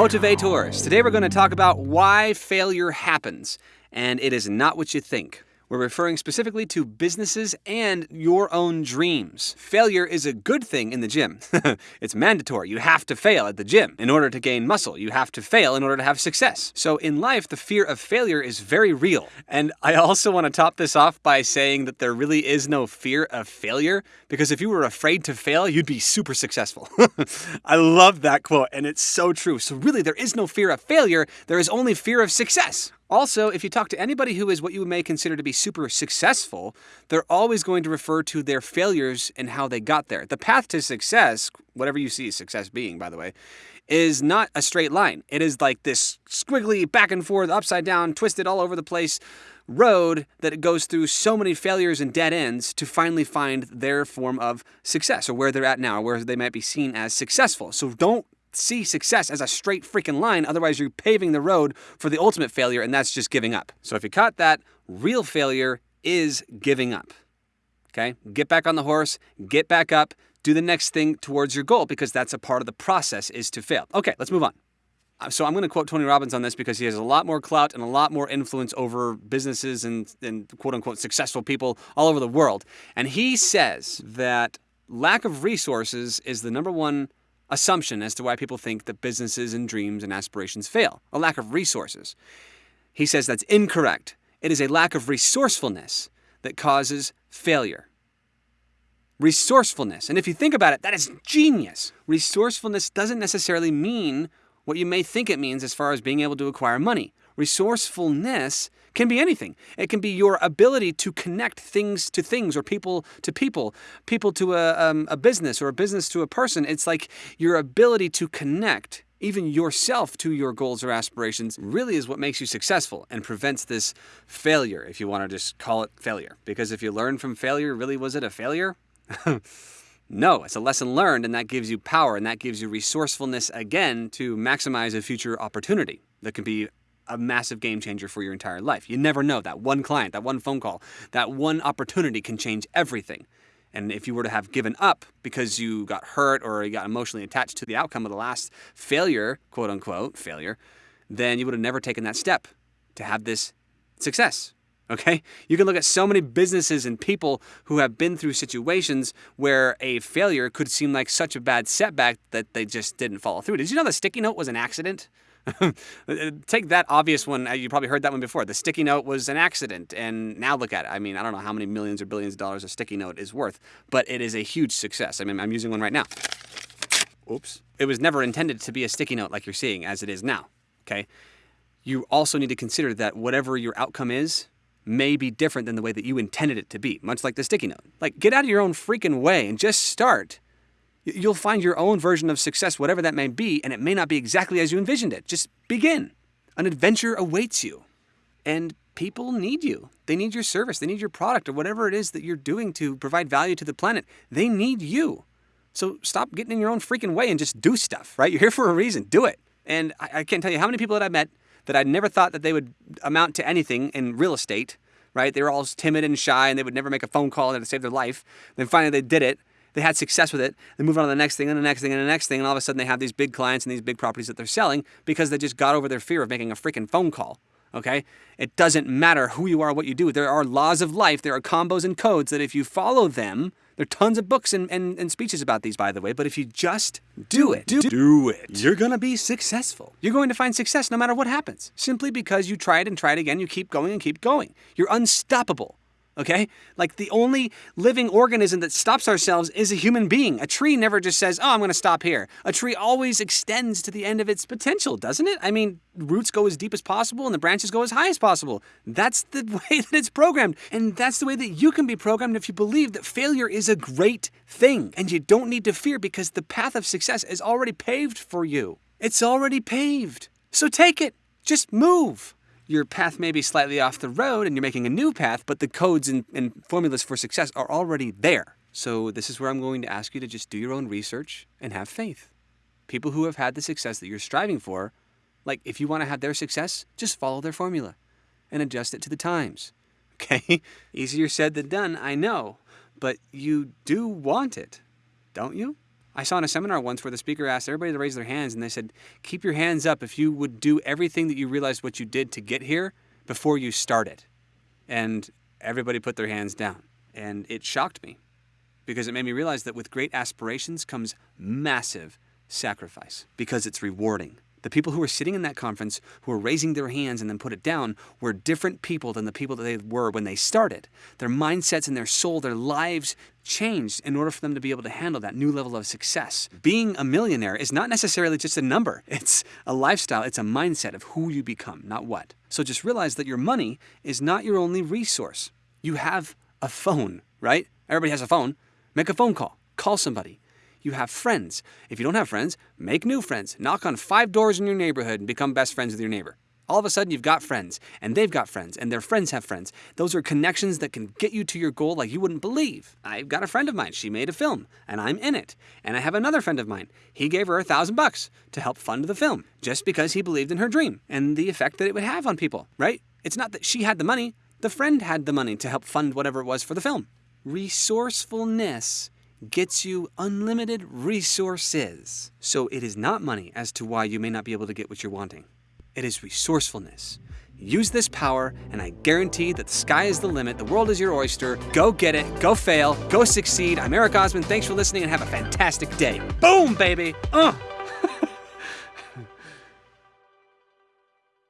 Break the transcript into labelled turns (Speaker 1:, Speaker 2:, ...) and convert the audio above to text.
Speaker 1: Motivators. Today we're going to talk about why failure happens, and it is not what you think. We're referring specifically to businesses and your own dreams. Failure is a good thing in the gym. it's mandatory. You have to fail at the gym in order to gain muscle. You have to fail in order to have success. So in life, the fear of failure is very real. And I also want to top this off by saying that there really is no fear of failure because if you were afraid to fail, you'd be super successful. I love that quote, and it's so true. So really, there is no fear of failure. There is only fear of success. Also, if you talk to anybody who is what you may consider to be super successful, they're always going to refer to their failures and how they got there. The path to success, whatever you see success being, by the way, is not a straight line. It is like this squiggly, back and forth, upside down, twisted all over the place road that goes through so many failures and dead ends to finally find their form of success or where they're at now, where they might be seen as successful. So don't see success as a straight freaking line. Otherwise, you're paving the road for the ultimate failure, and that's just giving up. So if you caught that, real failure is giving up. Okay? Get back on the horse, get back up, do the next thing towards your goal because that's a part of the process is to fail. Okay, let's move on. Uh, so I'm going to quote Tony Robbins on this because he has a lot more clout and a lot more influence over businesses and, and quote unquote successful people all over the world. And he says that lack of resources is the number one assumption as to why people think that businesses and dreams and aspirations fail a lack of resources. He says that's incorrect. It is a lack of resourcefulness that causes failure. Resourcefulness. And if you think about it, that is genius. Resourcefulness doesn't necessarily mean what you may think it means as far as being able to acquire money. Resourcefulness can be anything. It can be your ability to connect things to things or people to people, people to a, um, a business or a business to a person. It's like your ability to connect even yourself to your goals or aspirations really is what makes you successful and prevents this failure, if you want to just call it failure. Because if you learn from failure, really was it a failure? no, it's a lesson learned, and that gives you power and that gives you resourcefulness again to maximize a future opportunity that can be a massive game changer for your entire life. You never know. That one client, that one phone call, that one opportunity can change everything. And if you were to have given up because you got hurt or you got emotionally attached to the outcome of the last failure, quote unquote, failure, then you would have never taken that step to have this success. Okay? You can look at so many businesses and people who have been through situations where a failure could seem like such a bad setback that they just didn't follow through. Did you know the sticky note was an accident? Take that obvious one. Uh, you probably heard that one before. The sticky note was an accident, and now look at it. I mean, I don't know how many millions or billions of dollars a sticky note is worth, but it is a huge success. I mean, I'm using one right now. Oops. It was never intended to be a sticky note like you're seeing as it is now. Okay. You also need to consider that whatever your outcome is may be different than the way that you intended it to be, much like the sticky note. Like, get out of your own freaking way and just start. You'll find your own version of success, whatever that may be, and it may not be exactly as you envisioned it. Just begin. An adventure awaits you. And people need you. They need your service, they need your product, or whatever it is that you're doing to provide value to the planet. They need you. So stop getting in your own freaking way and just do stuff, right? You're here for a reason. Do it. And I, I can't tell you how many people that I met that I never thought that they would amount to anything in real estate, right? They were all timid and shy and they would never make a phone call to save their life. Then finally they did it they had success with it. They move on to the next thing and the next thing and the next thing, and all of a sudden they have these big clients and these big properties that they're selling because they just got over their fear of making a freaking phone call. Okay? It doesn't matter who you are, what you do. There are laws of life, there are combos and codes that if you follow them, there are tons of books and, and, and speeches about these, by the way, but if you just do it, do, do it, you're gonna be successful. You're going to find success no matter what happens. Simply because you try it and try it again, you keep going and keep going. You're unstoppable okay? Like the only living organism that stops ourselves is a human being. A tree never just says, oh, I'm going to stop here. A tree always extends to the end of its potential, doesn't it? I mean, roots go as deep as possible and the branches go as high as possible. That's the way that it's programmed. And that's the way that you can be programmed if you believe that failure is a great thing. And you don't need to fear because the path of success is already paved for you. It's already paved. So take it. Just move your path may be slightly off the road and you're making a new path, but the codes and, and formulas for success are already there. So, this is where I'm going to ask you to just do your own research and have faith. People who have had the success that you're striving for, like if you want to have their success, just follow their formula and adjust it to the times. Okay? Easier said than done, I know, but you do want it, don't you? I saw in a seminar once where the speaker asked everybody to raise their hands and they said, Keep your hands up if you would do everything that you realized what you did to get here before you started. And everybody put their hands down. And it shocked me because it made me realize that with great aspirations comes massive sacrifice because it's rewarding. The people who were sitting in that conference, who were raising their hands and then put it down, were different people than the people that they were when they started. Their mindsets and their soul, their lives changed in order for them to be able to handle that new level of success. Being a millionaire is not necessarily just a number, it's a lifestyle, it's a mindset of who you become, not what. So just realize that your money is not your only resource. You have a phone, right? Everybody has a phone. Make a phone call, call somebody you have friends. If you don't have friends, make new friends. Knock on five doors in your neighborhood and become best friends with your neighbor. All of a sudden, you've got friends, and they've got friends, and their friends have friends. Those are connections that can get you to your goal like you wouldn't believe. I've got a friend of mine. She made a film, and I'm in it. And I have another friend of mine. He gave her a thousand bucks to help fund the film just because he believed in her dream and the effect that it would have on people, right? It's not that she had the money, the friend had the money to help fund whatever it was for the film. Resourcefulness gets you unlimited resources. So it is not money as to why you may not be able to get what you're wanting. It is resourcefulness. Use this power, and I guarantee that the sky is the limit. The world is your oyster. Go get it. Go fail. Go succeed. I'm Eric Osman. Thanks for listening, and have a fantastic day. Boom, baby. Uh.